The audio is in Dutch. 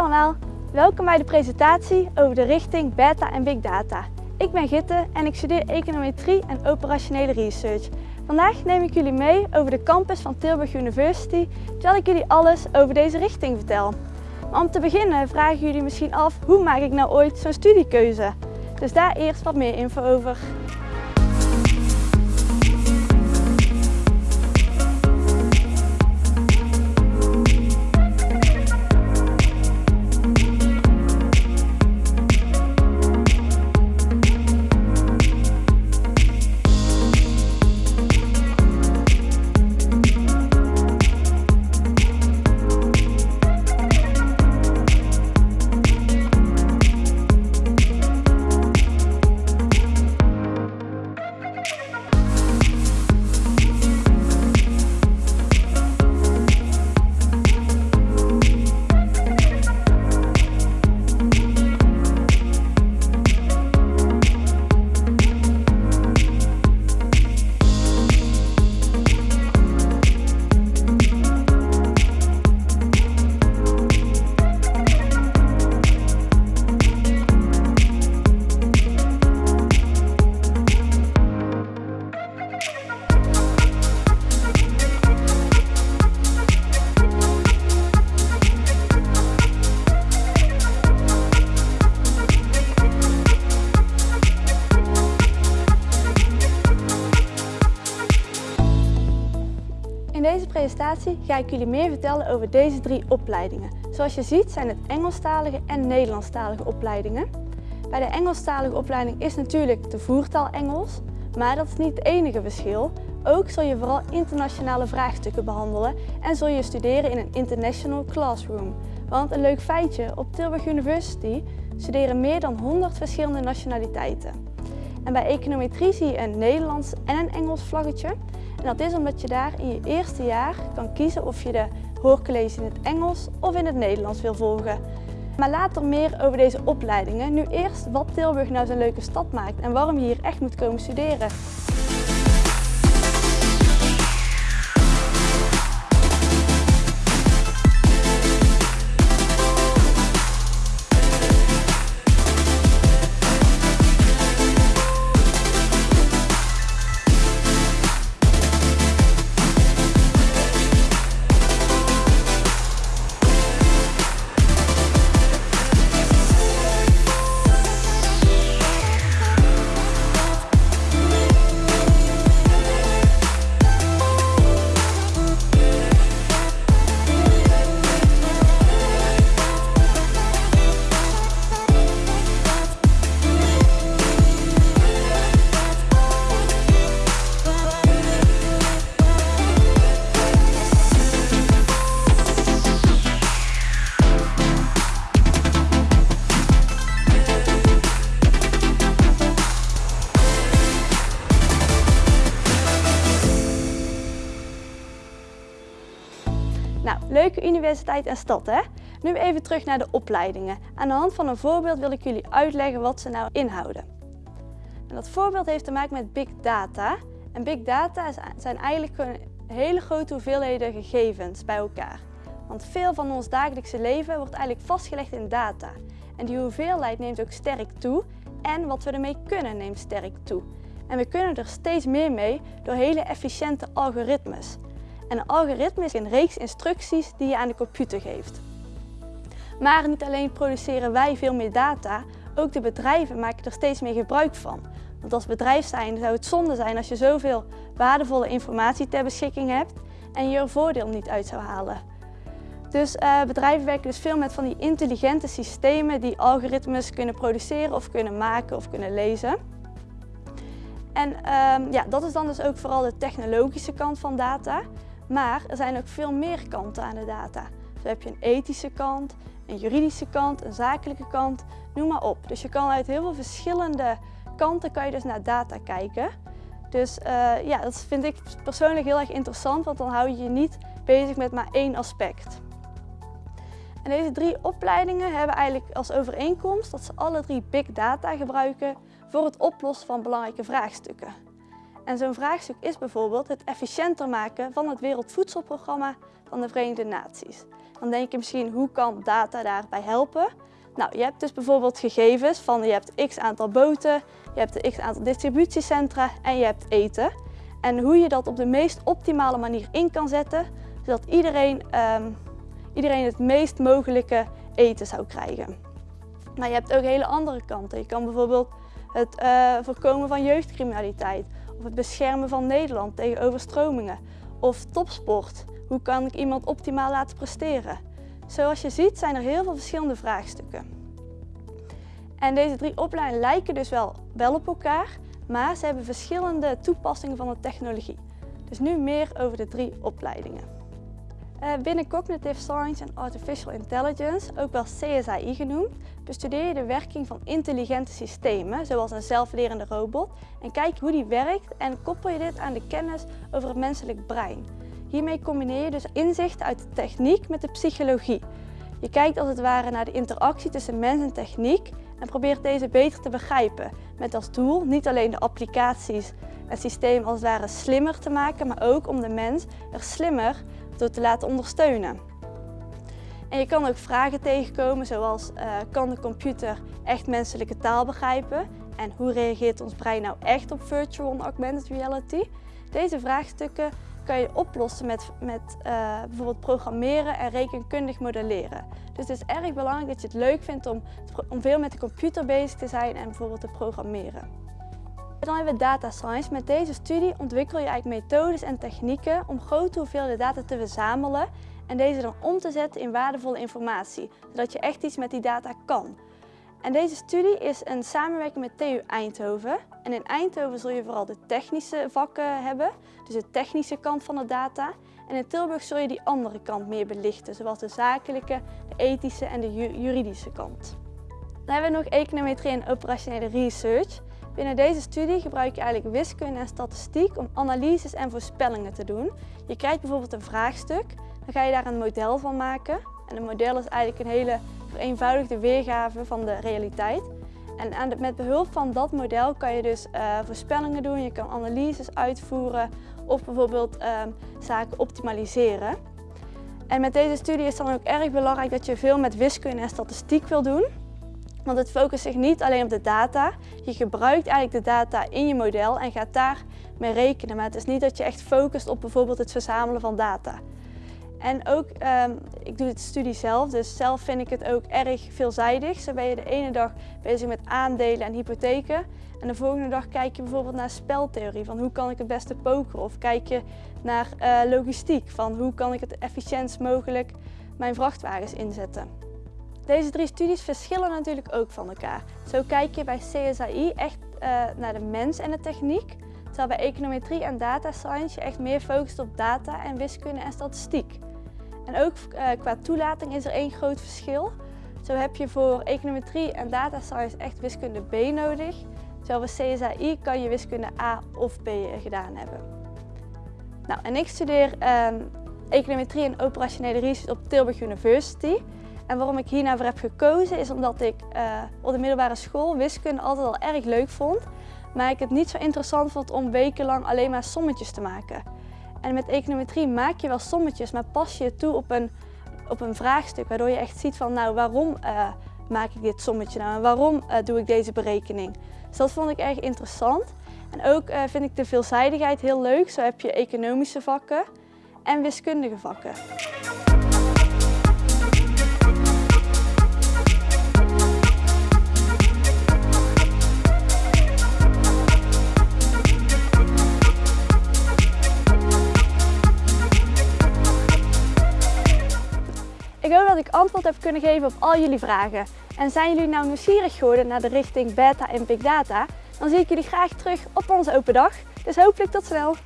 allemaal, welkom bij de presentatie over de richting Beta en Big Data. Ik ben Gitte en ik studeer econometrie en operationele research. Vandaag neem ik jullie mee over de campus van Tilburg University, terwijl ik jullie alles over deze richting vertel. Maar om te beginnen vragen jullie misschien af, hoe maak ik nou ooit zo'n studiekeuze? Dus daar eerst wat meer info over. Ga ik jullie meer vertellen over deze drie opleidingen. Zoals je ziet zijn het Engelstalige en Nederlandstalige opleidingen. Bij de Engelstalige opleiding is natuurlijk de voertaal Engels, maar dat is niet het enige verschil. Ook zul je vooral internationale vraagstukken behandelen en zul je studeren in een international classroom. Want een leuk feitje, op Tilburg University studeren meer dan 100 verschillende nationaliteiten. En bij econometrie zie je een Nederlands en een Engels vlaggetje. En dat is omdat je daar in je eerste jaar kan kiezen of je de hoorcollege in het Engels of in het Nederlands wil volgen. Maar later meer over deze opleidingen. Nu eerst wat Tilburg nou zo'n leuke stad maakt en waarom je hier echt moet komen studeren. Universiteit en stad hè? Nu even terug naar de opleidingen. Aan de hand van een voorbeeld wil ik jullie uitleggen wat ze nou inhouden. En dat voorbeeld heeft te maken met big data. En big data zijn eigenlijk hele grote hoeveelheden gegevens bij elkaar. Want veel van ons dagelijkse leven wordt eigenlijk vastgelegd in data. En die hoeveelheid neemt ook sterk toe en wat we ermee kunnen neemt sterk toe. En we kunnen er steeds meer mee door hele efficiënte algoritmes. En een algoritme is een reeks instructies die je aan de computer geeft. Maar niet alleen produceren wij veel meer data, ook de bedrijven maken er steeds meer gebruik van. Want als bedrijf zijn zou het zonde zijn als je zoveel waardevolle informatie ter beschikking hebt en je er voordeel niet uit zou halen. Dus uh, bedrijven werken dus veel met van die intelligente systemen die algoritmes kunnen produceren of kunnen maken of kunnen lezen. En uh, ja, dat is dan dus ook vooral de technologische kant van data. Maar er zijn ook veel meer kanten aan de data. Zo heb je een ethische kant, een juridische kant, een zakelijke kant, noem maar op. Dus je kan uit heel veel verschillende kanten kan je dus naar data kijken. Dus uh, ja, dat vind ik persoonlijk heel erg interessant, want dan hou je je niet bezig met maar één aspect. En deze drie opleidingen hebben eigenlijk als overeenkomst dat ze alle drie big data gebruiken voor het oplossen van belangrijke vraagstukken. En zo'n vraagstuk is bijvoorbeeld het efficiënter maken van het Wereldvoedselprogramma van de Verenigde Naties. Dan denk je misschien, hoe kan data daarbij helpen? Nou, je hebt dus bijvoorbeeld gegevens van je hebt x aantal boten, je hebt x aantal distributiecentra en je hebt eten. En hoe je dat op de meest optimale manier in kan zetten, zodat iedereen, um, iedereen het meest mogelijke eten zou krijgen. Maar je hebt ook hele andere kanten. Je kan bijvoorbeeld het uh, voorkomen van jeugdcriminaliteit of het beschermen van Nederland tegen overstromingen of topsport. Hoe kan ik iemand optimaal laten presteren? Zoals je ziet zijn er heel veel verschillende vraagstukken. En deze drie opleidingen lijken dus wel, wel op elkaar, maar ze hebben verschillende toepassingen van de technologie. Dus nu meer over de drie opleidingen. Uh, binnen Cognitive Science en Artificial Intelligence, ook wel CSAI genoemd, bestudeer je de werking van intelligente systemen, zoals een zelflerende robot, en kijk hoe die werkt en koppel je dit aan de kennis over het menselijk brein. Hiermee combineer je dus inzichten uit de techniek met de psychologie. Je kijkt als het ware naar de interactie tussen mens en techniek en probeert deze beter te begrijpen. Met als doel niet alleen de applicaties en systeem als het ware slimmer te maken, maar ook om de mens er slimmer door te laten ondersteunen. En je kan ook vragen tegenkomen zoals uh, kan de computer echt menselijke taal begrijpen en hoe reageert ons brein nou echt op virtual en augmented reality? Deze vraagstukken kan je oplossen met, met uh, bijvoorbeeld programmeren en rekenkundig modelleren. Dus het is erg belangrijk dat je het leuk vindt om, om veel met de computer bezig te zijn en bijvoorbeeld te programmeren. Dan hebben we data science. Met deze studie ontwikkel je eigenlijk methodes en technieken om grote hoeveelheden data te verzamelen en deze dan om te zetten in waardevolle informatie, zodat je echt iets met die data kan. En deze studie is een samenwerking met TU Eindhoven. En in Eindhoven zul je vooral de technische vakken hebben, dus de technische kant van de data. En in Tilburg zul je die andere kant meer belichten, zoals de zakelijke, de ethische en de juridische kant. Dan hebben we nog econometrie en operationele research. Binnen deze studie gebruik je eigenlijk wiskunde en statistiek om analyses en voorspellingen te doen. Je krijgt bijvoorbeeld een vraagstuk, dan ga je daar een model van maken. En een model is eigenlijk een hele vereenvoudigde weergave van de realiteit. En met behulp van dat model kan je dus uh, voorspellingen doen, je kan analyses uitvoeren of bijvoorbeeld uh, zaken optimaliseren. En met deze studie is dan ook erg belangrijk dat je veel met wiskunde en statistiek wil doen. Want het focust zich niet alleen op de data. Je gebruikt eigenlijk de data in je model en gaat daarmee rekenen. Maar het is niet dat je echt focust op bijvoorbeeld het verzamelen van data. En ook, um, ik doe het studie zelf, dus zelf vind ik het ook erg veelzijdig. Zo ben je de ene dag bezig met aandelen en hypotheken. En de volgende dag kijk je bijvoorbeeld naar speltheorie, van hoe kan ik het beste pokeren. Of kijk je naar uh, logistiek, van hoe kan ik het efficiëntst mogelijk mijn vrachtwagens inzetten. Deze drie studies verschillen natuurlijk ook van elkaar. Zo kijk je bij CSAI echt uh, naar de mens en de techniek, terwijl bij econometrie en data science je echt meer focust op data en wiskunde en statistiek. En ook uh, qua toelating is er één groot verschil. Zo heb je voor econometrie en data science echt wiskunde B nodig, terwijl bij CSAI kan je wiskunde A of B gedaan hebben. Nou, en ik studeer um, econometrie en operationele research op Tilburg University. En waarom ik hiernaar heb gekozen is omdat ik uh, op de middelbare school wiskunde altijd al erg leuk vond. Maar ik het niet zo interessant vond om wekenlang alleen maar sommetjes te maken. En met econometrie maak je wel sommetjes, maar pas je toe op een, op een vraagstuk. Waardoor je echt ziet van nou waarom uh, maak ik dit sommetje nou en waarom uh, doe ik deze berekening. Dus dat vond ik erg interessant. En ook vind ik de veelzijdigheid heel leuk. Zo heb je economische vakken en wiskundige vakken. Ik hoop dat ik antwoord heb kunnen geven op al jullie vragen. En zijn jullie nou nieuwsgierig geworden naar de richting beta en big data, dan zie ik jullie graag terug op onze open dag. Dus hopelijk tot snel!